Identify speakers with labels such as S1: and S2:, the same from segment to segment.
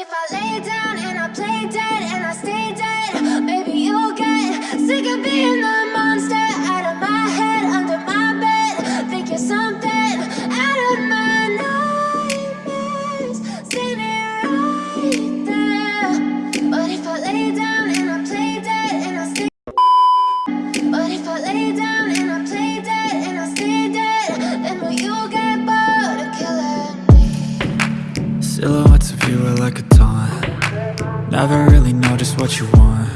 S1: if I lay down and I play dead
S2: Never really know just what you want.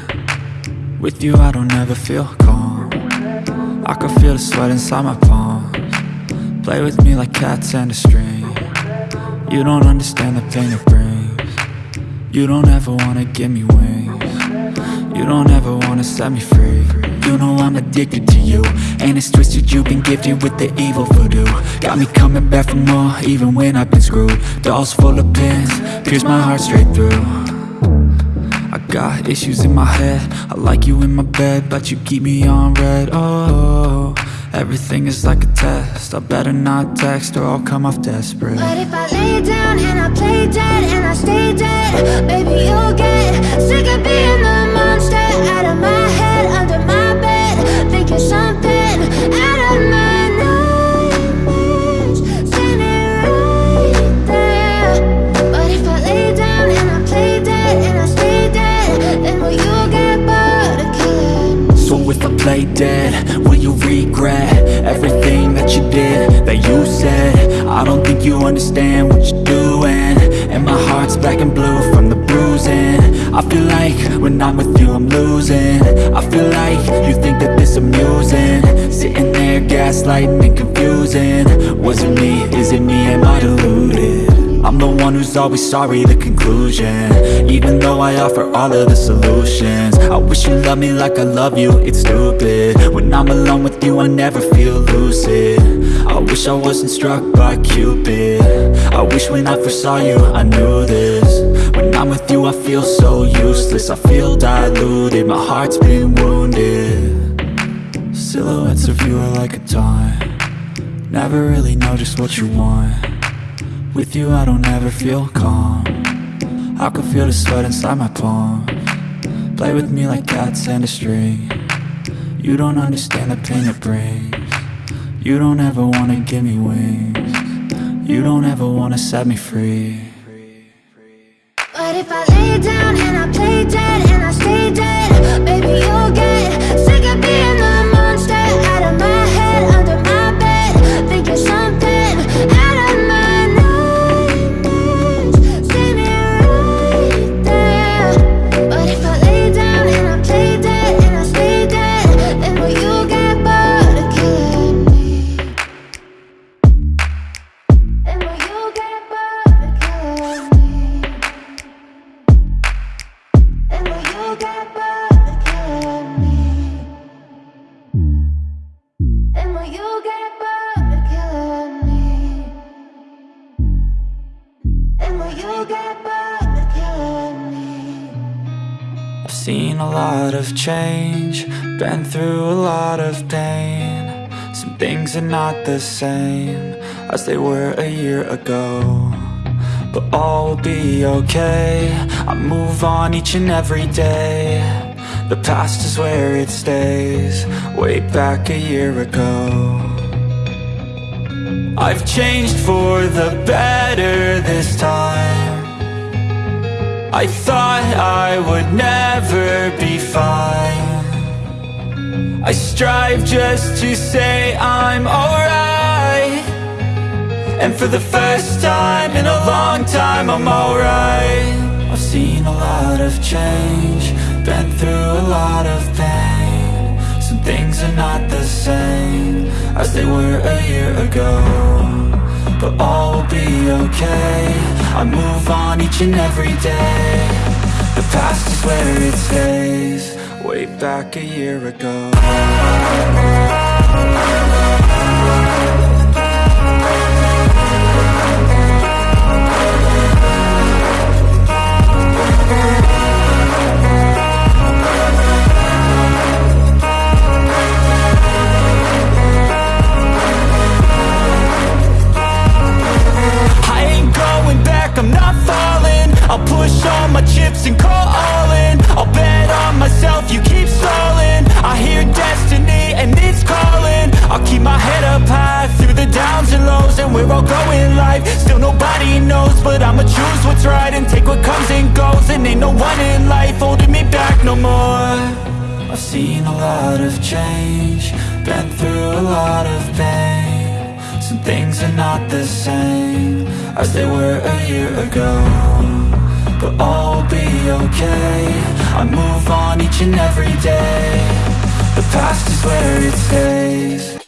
S2: With you I don't ever feel calm. I can feel the sweat inside my palms. Play with me like cats and a string. You don't understand the pain it brings. You don't ever wanna give me wings. You don't ever wanna set me free. You know I'm addicted to you And it's twisted. You've been gifted with the evil voodoo. Got me coming back for more even when I've been screwed. Dolls full of pins, pierce my heart straight through got issues in my head. I like you in my bed But you keep me on red. Oh, everything is like a test. I better not text or I'll come off desperate.
S1: But if I lay down and I play dead and I stay dead, play will you
S2: regret everything that you did, that you said? I don't think you understand what you're doing And my heart's black and blue from the bruising. I feel like when I'm with you I'm losing. I feel like you think that this amusing. Sitting there gaslighting and confusing. Was it me, is it me, am I deluded? I'm the one who's always sorry, the conclusion. Even though I offer all of the solutions. I wish you loved me like I love you, it's stupid. When I'm alone with you, I never feel lucid. I wish I wasn't struck by Cupid. I wish when I first saw you, I knew this. When I'm with you, I feel so useless. I feel diluted, my heart's been wounded. Silhouettes of you are like a taunt. Never really know just what you want with you I don't ever feel calm. I can feel the sweat inside my palm. Play with me like cats and a string. You don't understand the pain it brings. You don't ever wanna give me wings. You don't ever wanna set me free.
S1: But if I lay down and I play dead
S2: seen a lot of change Been through a lot of pain. Some things are not the same As they were a year ago But all will be okay. I move on each and every day. The past is where it stays Way back a year ago. I've changed for the better this time. I thought I would never I strive just to say I'm alright. And for the first time in a long time I'm alright. I've seen a lot of change Been through a lot of pain. Some things are not the same As they were a year ago but all will be okay. I move on each and every day. The past is where it stays Way back a year ago. I ain't going where I'll go in life Still nobody knows, but I'ma choose what's right And take what comes and goes, and ain't no one in life Holding me back no more. I've seen a lot of change Been through a lot of pain. Some things are not the same As they were a year ago But all will be okay. I move on each and every day. The past is where it stays